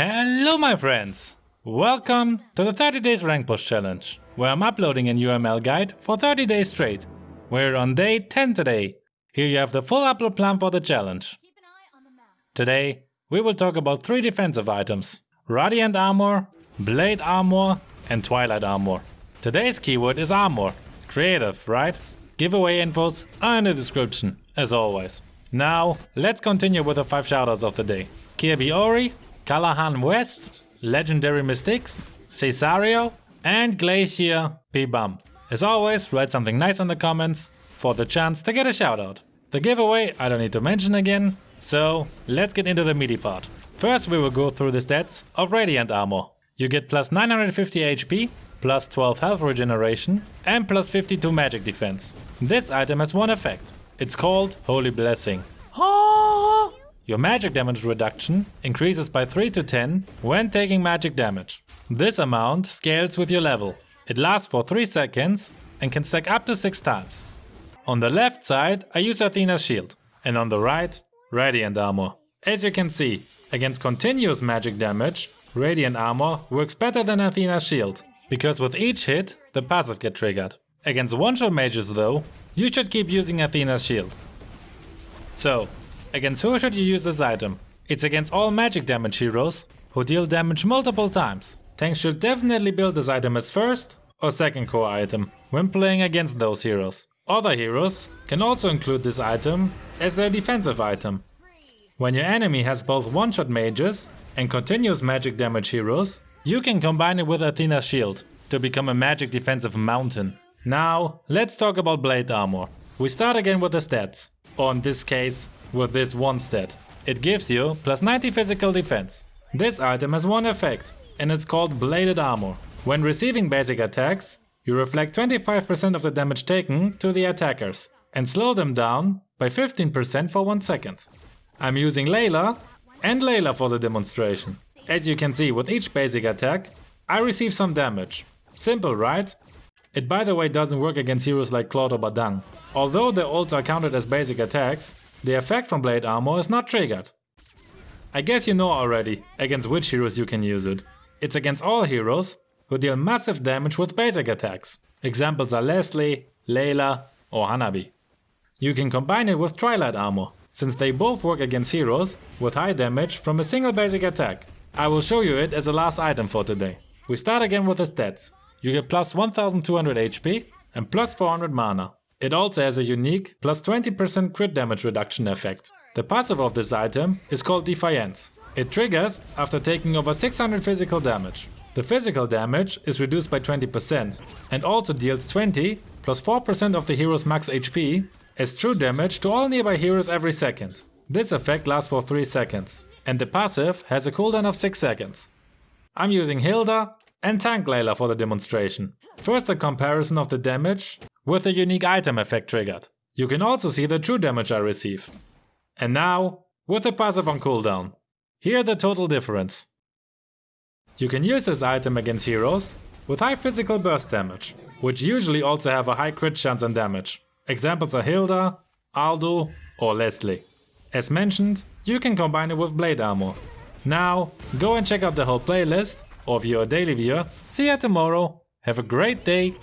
Hello my friends! Welcome to the 30 days rank push challenge, where I'm uploading a UML guide for 30 days straight. We're on day 10 today. Here you have the full upload plan for the challenge. Today, we will talk about three defensive items. Radiant Armor, Blade Armor and Twilight Armor. Today's keyword is Armor. Creative, right? Giveaway infos are in the description, as always. Now, let's continue with the 5 shoutouts of the day. Kirby Ori, Callahan West, Legendary Mystics, Cesario, and Glacier P. Bum. As always, write something nice in the comments for the chance to get a shoutout. The giveaway I don't need to mention again, so let's get into the meaty part. First we will go through the stats of Radiant Armor. You get plus 950 HP, plus 12 health regeneration, and plus 52 magic defense. This item has one effect. It's called Holy Blessing. Your magic damage reduction increases by 3 to 10 when taking magic damage. This amount scales with your level. It lasts for 3 seconds and can stack up to 6 times. On the left side I use Athena's shield and on the right Radiant armor. As you can see, against continuous magic damage, Radiant armor works better than Athena's shield, because with each hit the passive get triggered. Against one-shot mages though, you should keep using Athena's shield. So, Against who should you use this item? It's against all magic damage heroes who deal damage multiple times. Tanks should definitely build this item as first or second core item when playing against those heroes. Other heroes can also include this item as their defensive item. When your enemy has both one-shot mages and continuous magic damage heroes, you can combine it with Athena's shield to become a magic defensive mountain. Now, let's talk about blade armor. We start again with the stats, or in this case, with this one stat. It gives you plus 90 physical defense. This item has one effect, and it's called Bladed Armor. When receiving basic attacks, you reflect 25% of the damage taken to the attackers, and slow them down by 15% for 1 second. I'm using Layla and Layla for the demonstration. As you can see with each basic attack, I receive some damage. Simple, right? It by the way doesn't work against heroes like Claude or Badang. Although their ults are counted as basic attacks, the effect from Blade Armor is not triggered. I guess you know already against which heroes you can use it. It's against all heroes who deal massive damage with basic attacks. Examples are Leslie, Layla or Hanabi. You can combine it with Twilight Armor, since they both work against heroes with high damage from a single basic attack. I will show you it as a last item for today. We start again with the stats. You get plus 1200 HP and plus 400 mana. It also has a unique plus 20% crit damage reduction effect. The passive of this item is called Defiance. It triggers after taking over 600 physical damage. The physical damage is reduced by 20% and also deals 20 plus 4% of the hero's max HP as true damage to all nearby heroes every second. This effect lasts for 3 seconds and the passive has a cooldown of 6 seconds. I'm using Hilda and Tank Layla for the demonstration. First a comparison of the damage with a unique item effect triggered. You can also see the true damage I receive. And now, with the passive on cooldown. Here the total difference. You can use this item against heroes with high physical burst damage, which usually also have a high crit chance and damage. Examples are Hilda, Aldous or Leslie. As mentioned, you can combine it with blade armor. Now, go and check out the whole playlist, or if you're a daily viewer, see you tomorrow. Have a great day